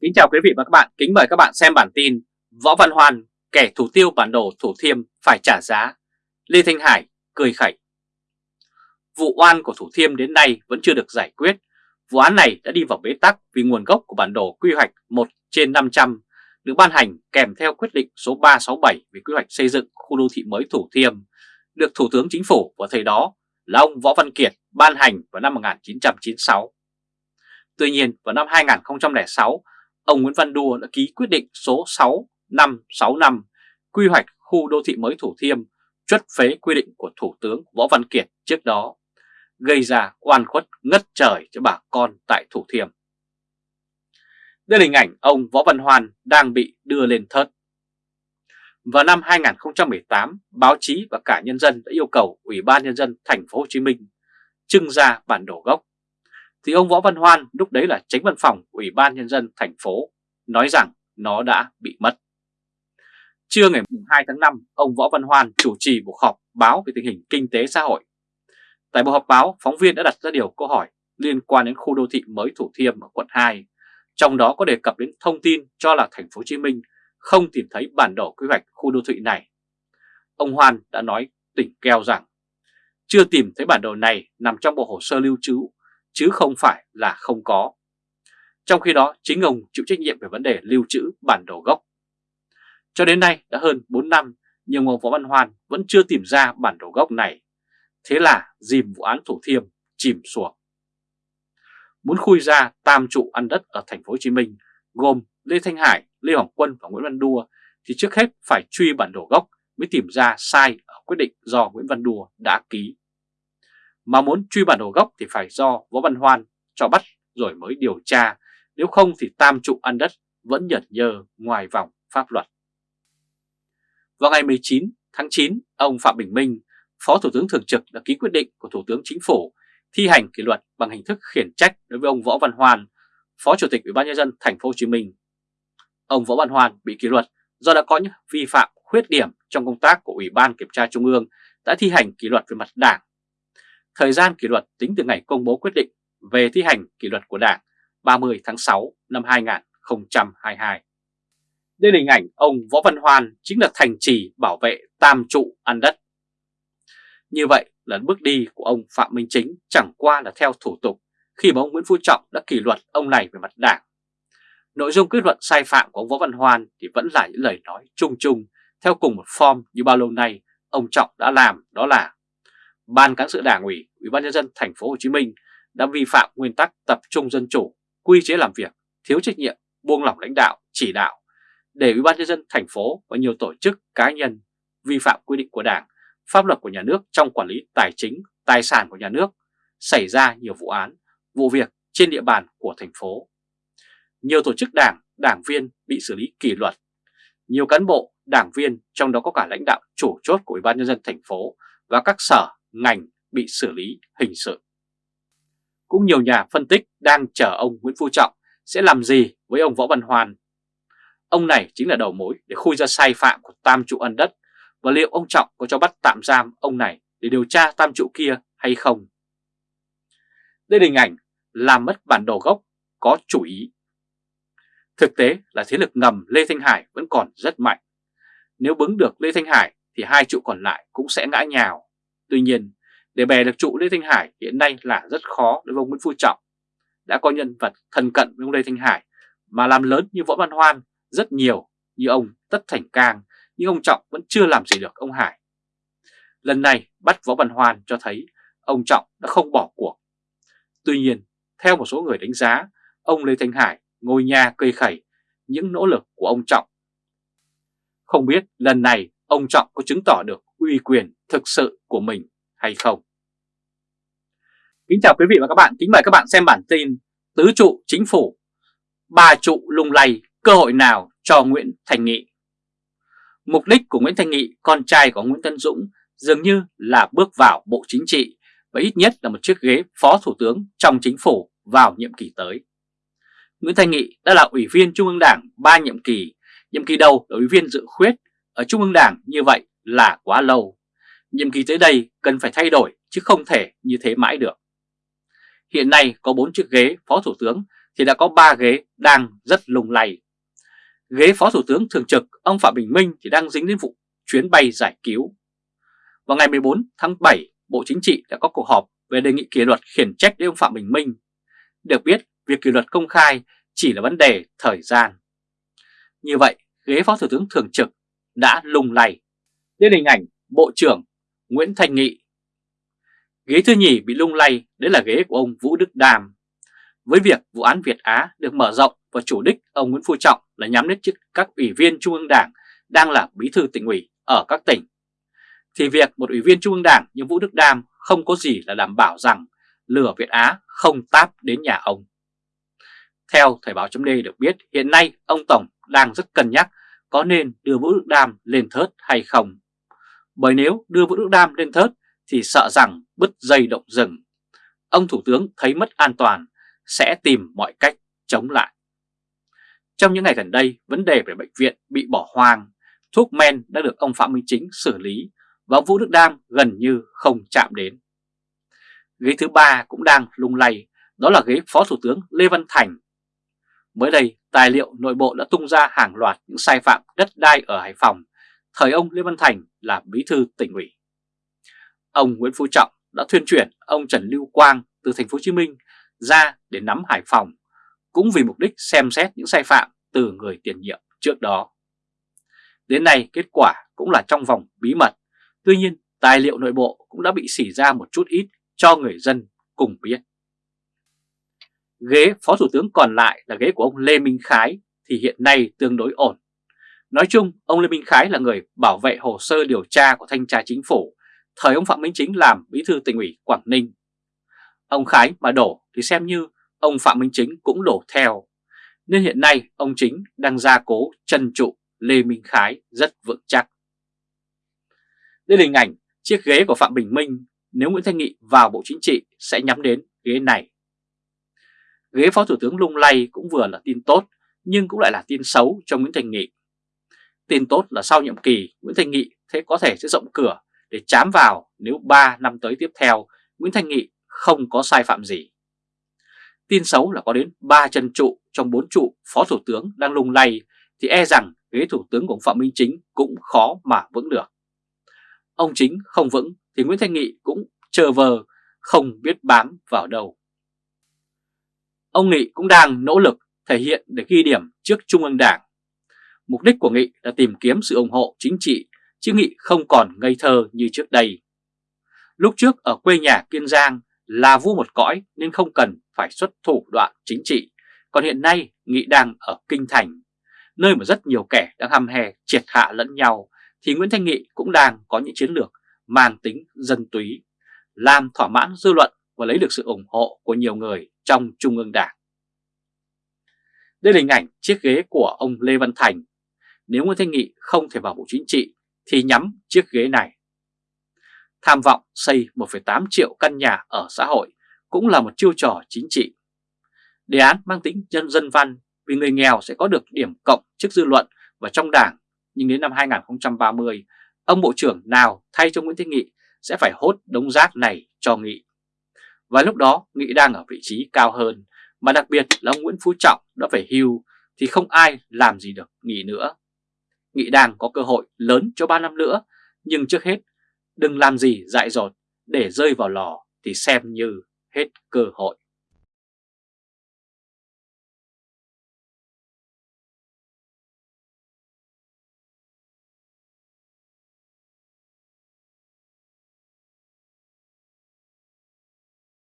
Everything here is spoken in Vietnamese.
Kính chào quý vị và các bạn, kính mời các bạn xem bản tin Võ Văn hoàn kẻ thủ tiêu bản đồ Thủ Thiêm phải trả giá, Lê Thanh Hải cười khẩy. Vụ oan của Thủ Thiêm đến nay vẫn chưa được giải quyết, vụ án này đã đi vào bế tắc vì nguồn gốc của bản đồ quy hoạch 1 trên 500 được ban hành kèm theo quyết định số 367 về quy hoạch xây dựng khu đô thị mới Thủ Thiêm, được Thủ tướng Chính phủ vào thời đó là ông Võ Văn Kiệt ban hành vào năm 1996. Tuy nhiên vào năm 2006, ông Nguyễn Văn Đua đã ký quyết định số 6565 quy hoạch khu đô thị mới Thủ Thiêm chuất phế quy định của Thủ tướng Võ Văn Kiệt trước đó, gây ra oan khuất ngất trời cho bà con tại Thủ Thiêm. Đây là hình ảnh ông Võ Văn Hoan đang bị đưa lên thớt. Vào năm 2018, báo chí và cả nhân dân đã yêu cầu Ủy ban Nhân dân thành phố Hồ Chí Minh trưng ra bản đồ gốc thì ông Võ Văn Hoan lúc đấy là tránh văn phòng Ủy ban Nhân dân thành phố nói rằng nó đã bị mất. Trưa ngày 2 tháng 5, ông Võ Văn Hoan chủ trì cuộc họp báo về tình hình kinh tế xã hội. Tại buổi họp báo, phóng viên đã đặt ra điều câu hỏi liên quan đến khu đô thị mới Thủ Thiêm ở quận 2, trong đó có đề cập đến thông tin cho là thành phố Hồ Chí Minh không tìm thấy bản đồ quy hoạch khu đô thị này. Ông Hoan đã nói tỉnh keo rằng chưa tìm thấy bản đồ này nằm trong bộ hồ sơ lưu trữ chứ không phải là không có. Trong khi đó chính ông chịu trách nhiệm về vấn đề lưu trữ bản đồ gốc. Cho đến nay đã hơn 4 năm nhưng ông Võ Văn Hoan vẫn chưa tìm ra bản đồ gốc này. Thế là dìm vụ án Thủ Thiêm chìm xuống. Muốn khui ra tam trụ ăn đất ở thành phố Hồ Chí Minh gồm Lê Thanh Hải, Lê Hoàng Quân và Nguyễn Văn Đua thì trước hết phải truy bản đồ gốc mới tìm ra sai ở quyết định do Nguyễn Văn Đua đã ký. Mà muốn truy bản đồ gốc thì phải do Võ Văn Hoan cho bắt rồi mới điều tra, nếu không thì tam trụ ăn đất vẫn nhẩn nhơ ngoài vòng pháp luật. Vào ngày 19 tháng 9, ông Phạm Bình Minh, Phó Thủ tướng Thường trực đã ký quyết định của Thủ tướng Chính phủ thi hành kỷ luật bằng hình thức khiển trách đối với ông Võ Văn Hoan, Phó Chủ tịch Ủy ban nhân dân thành phố Hồ Chí Minh. Ông Võ Văn Hoan bị kỷ luật do đã có những vi phạm khuyết điểm trong công tác của Ủy ban Kiểm tra Trung ương đã thi hành kỷ luật về mặt đảng Thời gian kỷ luật tính từ ngày công bố quyết định về thi hành kỷ luật của Đảng 30 tháng 6 năm 2022. Đây là hình ảnh ông Võ Văn Hoan chính là thành trì bảo vệ tam trụ ăn đất. Như vậy là bước đi của ông Phạm Minh Chính chẳng qua là theo thủ tục khi mà ông Nguyễn Phú Trọng đã kỷ luật ông này về mặt đảng. Nội dung kết luận sai phạm của ông Võ Văn Hoan thì vẫn là những lời nói chung chung, theo cùng một form như bao lâu nay ông Trọng đã làm, đó là Ban cán sự Đảng ủy, Ủy ban nhân dân thành phố Hồ Chí Minh đã vi phạm nguyên tắc tập trung dân chủ, quy chế làm việc, thiếu trách nhiệm, buông lỏng lãnh đạo, chỉ đạo để Ủy ban nhân dân thành phố và nhiều tổ chức cá nhân vi phạm quy định của Đảng, pháp luật của nhà nước trong quản lý tài chính, tài sản của nhà nước, xảy ra nhiều vụ án, vụ việc trên địa bàn của thành phố. Nhiều tổ chức đảng, đảng viên bị xử lý kỷ luật. Nhiều cán bộ, đảng viên trong đó có cả lãnh đạo chủ chốt của Ủy ban nhân dân thành phố và các sở ngành bị xử lý hình sự. Cũng nhiều nhà phân tích đang chờ ông Nguyễn Phú Trọng sẽ làm gì với ông Võ Văn Hoàn. Ông này chính là đầu mối để khui ra sai phạm của tam trụ ân đất và liệu ông Trọng có cho bắt tạm giam ông này để điều tra tam trụ kia hay không. Đây là hình ảnh làm mất bản đồ gốc có chủ ý. Thực tế là thế lực ngầm Lê Thanh Hải vẫn còn rất mạnh. Nếu bứng được Lê Thanh Hải thì hai trụ còn lại cũng sẽ ngã nhào. Tuy nhiên, để bè được trụ Lê Thanh Hải hiện nay là rất khó đối với ông Nguyễn Phú Trọng. Đã có nhân vật thân cận với ông Lê Thanh Hải mà làm lớn như Võ Văn Hoan rất nhiều như ông Tất Thành Cang nhưng ông Trọng vẫn chưa làm gì được ông Hải. Lần này bắt Võ Văn Hoan cho thấy ông Trọng đã không bỏ cuộc. Tuy nhiên, theo một số người đánh giá, ông Lê Thanh Hải ngồi nhà cây khẩy những nỗ lực của ông Trọng. Không biết lần này ông Trọng có chứng tỏ được uy quyền thực sự của mình hay không. Kính chào quý vị và các bạn, kính mời các bạn xem bản tin Tứ trụ chính phủ, ba trụ lung lay, cơ hội nào cho Nguyễn Thành Nghị. Mục đích của Nguyễn Thành Nghị, con trai của Nguyễn Tân Dũng, dường như là bước vào Bộ Chính trị và ít nhất là một chiếc ghế Phó Thủ tướng trong chính phủ vào nhiệm kỳ tới. Nguyễn Thành Nghị đã là Ủy viên Trung ương Đảng ba nhiệm kỳ, nhiệm kỳ đầu là Ủy viên dự khuyết ở Trung ương Đảng như vậy là quá lâu. Nhiệm kỳ tới đây cần phải thay đổi chứ không thể như thế mãi được. Hiện nay có 4 chiếc ghế Phó Thủ tướng thì đã có 3 ghế đang rất lung lay. Ghế Phó Thủ tướng Thường trực ông Phạm Bình Minh thì đang dính đến vụ chuyến bay giải cứu. Vào ngày 14 tháng 7, Bộ Chính trị đã có cuộc họp về đề nghị kỷ luật khiển trách đến ông Phạm Bình Minh. Được biết, việc kỷ luật công khai chỉ là vấn đề thời gian. Như vậy, ghế Phó Thủ tướng Thường trực đã lung lay. Lên hình ảnh Bộ trưởng Nguyễn Thành Nghị. Ghế thứ nhì bị lung lay, đấy là ghế của ông Vũ Đức Đàm. Với việc vụ án Việt Á được mở rộng và chủ đích ông Nguyễn Phú Trọng là nhắm đến chức các ủy viên Trung ương Đảng đang là bí thư tỉnh ủy ở các tỉnh, thì việc một ủy viên Trung ương Đảng như Vũ Đức Đam không có gì là đảm bảo rằng lửa Việt Á không táp đến nhà ông. Theo Thời báo chấm được biết hiện nay ông Tổng đang rất cân nhắc có nên đưa Vũ Đức Đam lên thớt hay không. Bởi nếu đưa Vũ Đức Đam lên thớt thì sợ rằng bứt dây động rừng. Ông Thủ tướng thấy mất an toàn sẽ tìm mọi cách chống lại. Trong những ngày gần đây, vấn đề về bệnh viện bị bỏ hoang, thuốc men đã được ông Phạm Minh Chính xử lý và ông Vũ Đức Đam gần như không chạm đến. Ghế thứ ba cũng đang lung lay, đó là ghế Phó Thủ tướng Lê Văn Thành. Mới đây, tài liệu nội bộ đã tung ra hàng loạt những sai phạm đất đai ở Hải Phòng, thời ông Lê Văn Thành là bí thư tỉnh ủy. Ông Nguyễn Phú Trọng đã thuyên chuyển ông Trần Lưu Quang từ thành phố Hồ Chí Minh ra để nắm Hải Phòng, cũng vì mục đích xem xét những sai phạm từ người tiền nhiệm trước đó. Đến nay kết quả cũng là trong vòng bí mật, tuy nhiên tài liệu nội bộ cũng đã bị xỉ ra một chút ít cho người dân cùng biết. Ghế Phó Thủ tướng còn lại là ghế của ông Lê Minh Khái thì hiện nay tương đối ổn. Nói chung, ông Lê Minh Khái là người bảo vệ hồ sơ điều tra của Thanh tra Chính phủ, thời ông Phạm Minh Chính làm bí thư tỉnh ủy Quảng Ninh. Ông Khái mà đổ thì xem như ông Phạm Minh Chính cũng đổ theo, nên hiện nay ông Chính đang gia cố chân trụ Lê Minh Khái rất vững chắc. Đây là hình ảnh chiếc ghế của Phạm Bình Minh nếu Nguyễn Thanh Nghị vào Bộ Chính trị sẽ nhắm đến ghế này. Ghế Phó Thủ tướng lung lay cũng vừa là tin tốt nhưng cũng lại là tin xấu cho Nguyễn Thành Nghị. Tin tốt là sau nhiệm kỳ, Nguyễn Thanh Nghị thế có thể sẽ rộng cửa để chám vào nếu 3 năm tới tiếp theo, Nguyễn Thanh Nghị không có sai phạm gì. Tin xấu là có đến 3 chân trụ trong 4 trụ Phó Thủ tướng đang lung lay thì e rằng ghế Thủ tướng của Phạm Minh Chính cũng khó mà vững được. Ông Chính không vững thì Nguyễn Thanh Nghị cũng chờ vờ không biết bám vào đâu. Ông Nghị cũng đang nỗ lực thể hiện để ghi điểm trước Trung ương Đảng. Mục đích của Nghị là tìm kiếm sự ủng hộ chính trị, chứ Nghị không còn ngây thơ như trước đây. Lúc trước ở quê nhà Kiên Giang là vua một cõi nên không cần phải xuất thủ đoạn chính trị, còn hiện nay Nghị đang ở Kinh Thành, nơi mà rất nhiều kẻ đang hăm hè triệt hạ lẫn nhau, thì Nguyễn Thanh Nghị cũng đang có những chiến lược mang tính dân túy, làm thỏa mãn dư luận và lấy được sự ủng hộ của nhiều người trong Trung ương Đảng. Đây là hình ảnh chiếc ghế của ông Lê Văn Thành. Nếu Nguyễn Thanh Nghị không thể vào Bộ Chính trị thì nhắm chiếc ghế này. Tham vọng xây 1,8 triệu căn nhà ở xã hội cũng là một chiêu trò chính trị. Đề án mang tính dân dân văn vì người nghèo sẽ có được điểm cộng trước dư luận và trong đảng, nhưng đến năm 2030, ông Bộ trưởng nào thay cho Nguyễn Thanh Nghị sẽ phải hốt đống rác này cho Nghị. Và lúc đó Nghị đang ở vị trí cao hơn, mà đặc biệt là ông Nguyễn Phú Trọng đã phải hưu thì không ai làm gì được Nghị nữa. Nghị đang có cơ hội lớn cho 3 năm nữa, nhưng trước hết đừng làm gì dại dột để rơi vào lò thì xem như hết cơ hội.